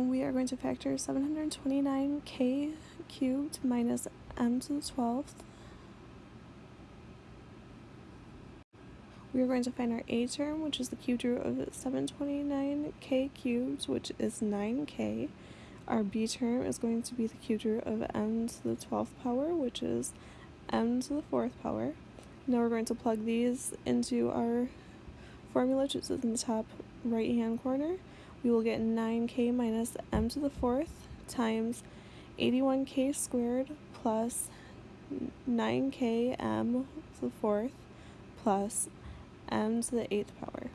we are going to factor 729k cubed minus m to the 12th. We are going to find our a term, which is the cubed root of 729k cubed, which is 9k. Our b term is going to be the cubed root of m to the 12th power, which is m to the 4th power. Now we're going to plug these into our formula, which is in the top right hand corner we will get 9k minus m to the fourth times 81k squared plus 9k m to the fourth plus m to the eighth power.